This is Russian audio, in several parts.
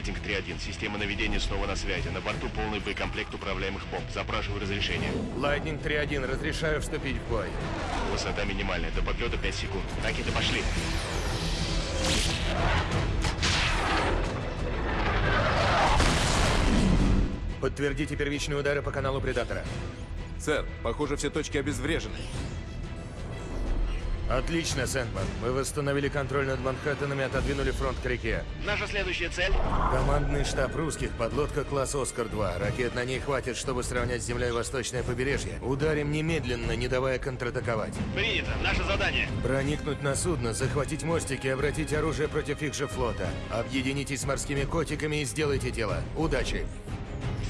Лайтнинг 3-1. Система наведения снова на связи. На борту полный боекомплект управляемых бомб. Запрашиваю разрешение. Лайтнинг 3-1, разрешаю вступить в бой. Высота минимальная. До подлета 5 секунд. Ракеты пошли. Подтвердите первичные удары по каналу Предатора. Сэр, похоже, все точки обезврежены. Отлично, Сэндман. Мы восстановили контроль над Манхэттеном и отодвинули фронт к реке. Наша следующая цель? Командный штаб русских, подлодка класс «Оскар-2». Ракет на ней хватит, чтобы сравнять с землей восточное побережье. Ударим немедленно, не давая контратаковать. Принято. Наше задание. Проникнуть на судно, захватить мостики обратить оружие против их же флота. Объединитесь с морскими котиками и сделайте дело. Удачи!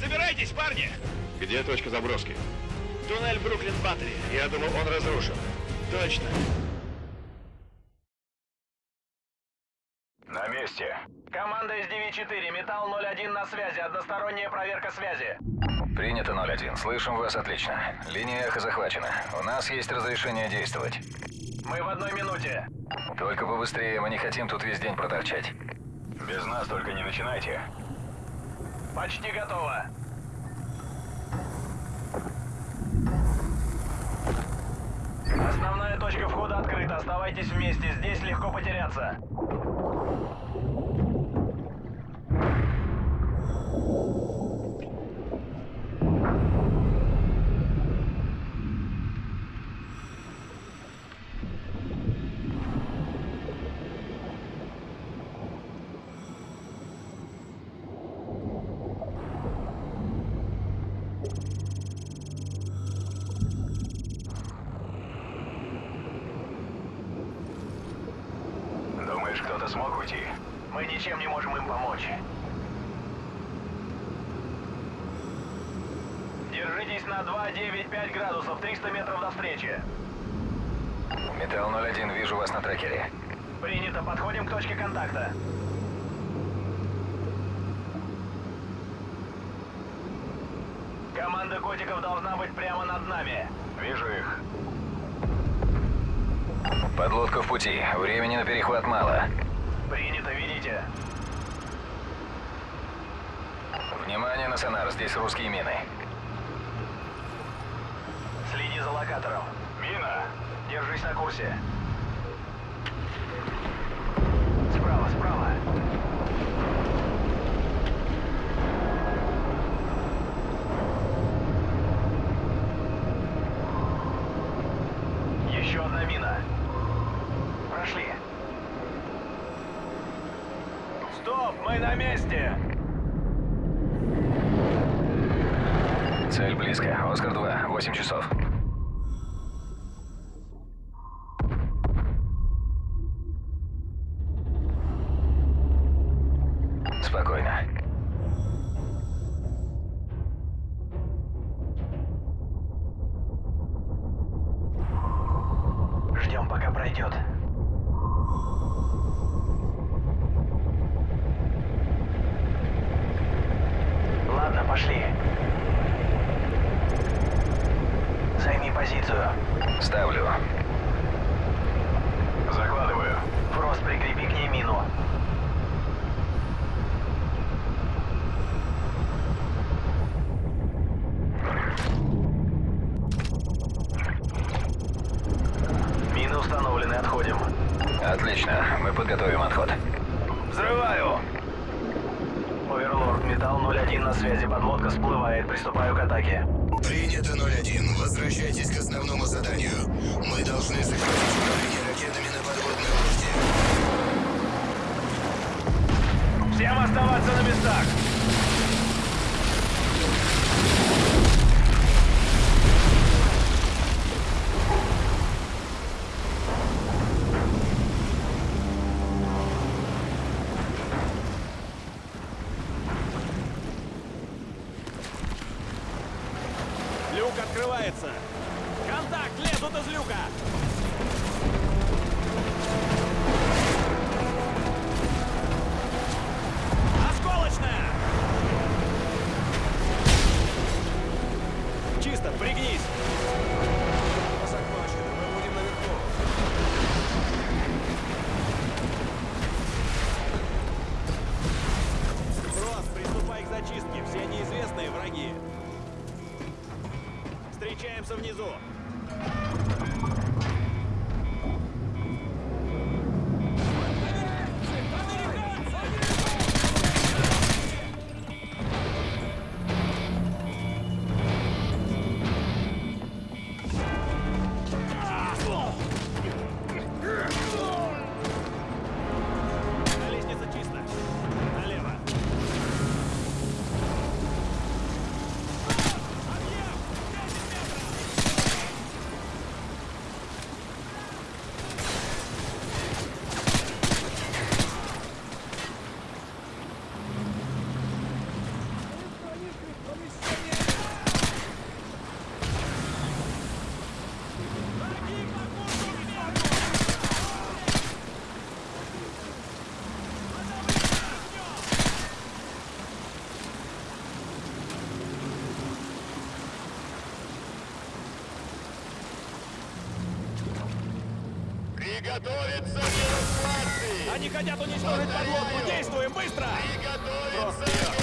Собирайтесь, парни! Где точка заброски? Туннель Бруклин-Баттери. Я думал, он разрушен. Точно. Месте. Команда из 9-4, Металл 01 на связи, односторонняя проверка связи. Принято 01. Слышим вас отлично. Линия эхо захвачена. У нас есть разрешение действовать. Мы в одной минуте. Только побыстрее, мы не хотим тут весь день проторчать. Без нас только не начинайте. Почти готово. Основная точка входа открыта. Оставайтесь вместе. Здесь легко потеряться. Помочь. Держитесь на 2,95 градусов, 300 метров до встречи. Металл 01, вижу вас на трекере. Принято, подходим к точке контакта. Команда котиков должна быть прямо над нами. Вижу их. Подлодка в пути. Времени на перехват мало. Принято, видите? Внимание на сонар, здесь русские мины. Следи за локатором. Мина! Держись на курсе. Справа, справа. Еще одна мина. Прошли. Стоп, мы на месте! Цель близко. Оскар-2, 8 часов. Отлично. Мы подготовим отход. Взрываю! Оверлорд, Металл 01 на связи, подлодка всплывает, приступаю к атаке. Принято 01. Возвращайтесь к основному заданию. Мы Люк открывается! Контакт! Лезут из люка! Приготовиться к эвакуации! Они хотят уничтожить подлодку! Действуем быстро! Приготовиться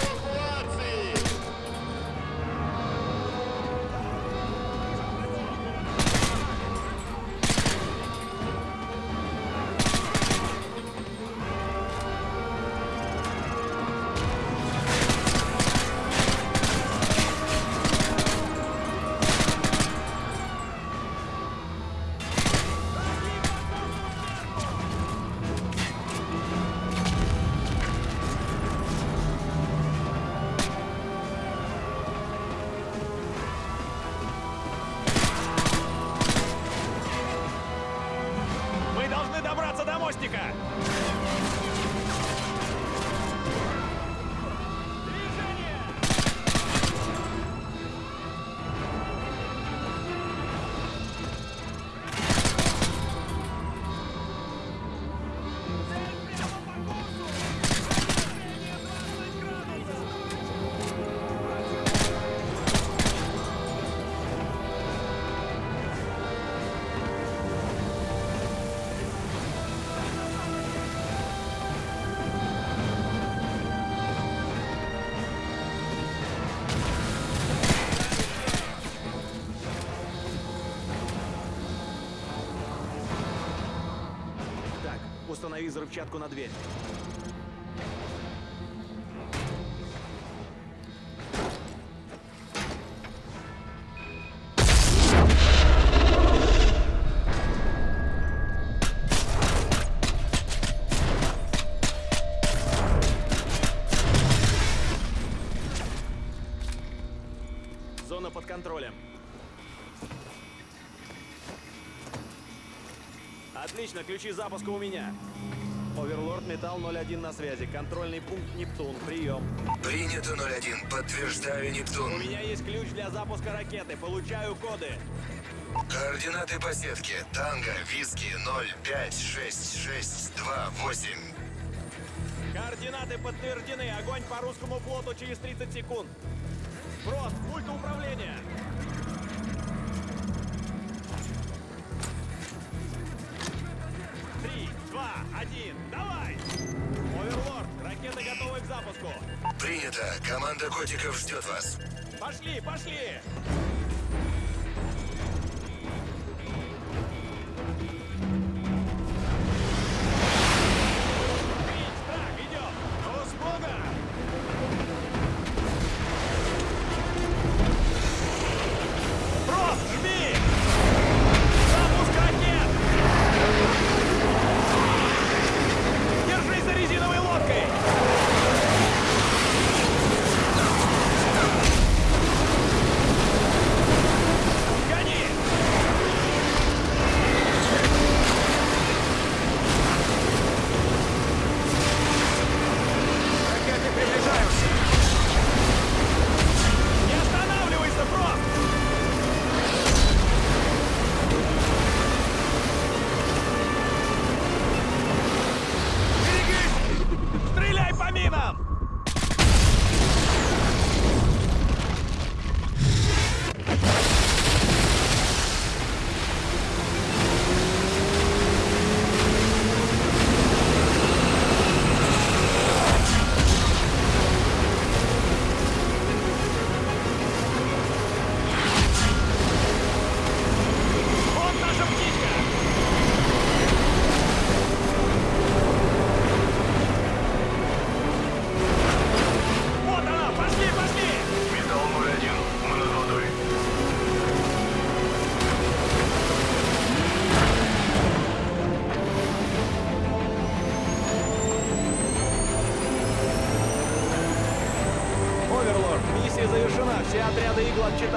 установи взрывчатку на дверь. Зона под контролем. Отлично, ключи запуска у меня. Оверлорд Металл 01 на связи. Контрольный пункт Нептун. Прием. Принято 01. Подтверждаю, У Нептун. меня есть ключ для запуска ракеты. Получаю коды. Координаты по сетке. Танго, Виски, 0566228. Координаты подтверждены. Огонь по русскому флоту через 30 секунд. Фрост, пульт управления. Два, один, давай! Оверлорд, ракеты готовы к запуску. Принято. Команда котиков ждет вас. Пошли, пошли!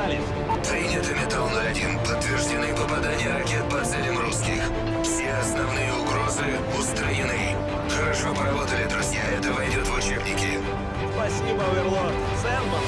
Игл отчитались. Принято, Металл-01. Подтверждены попадания ракет по целям русских. Все основные угрозы устранены. Хорошо поработали, друзья. Это войдет в учебники. Спасибо, Оверлорд. Сэндман,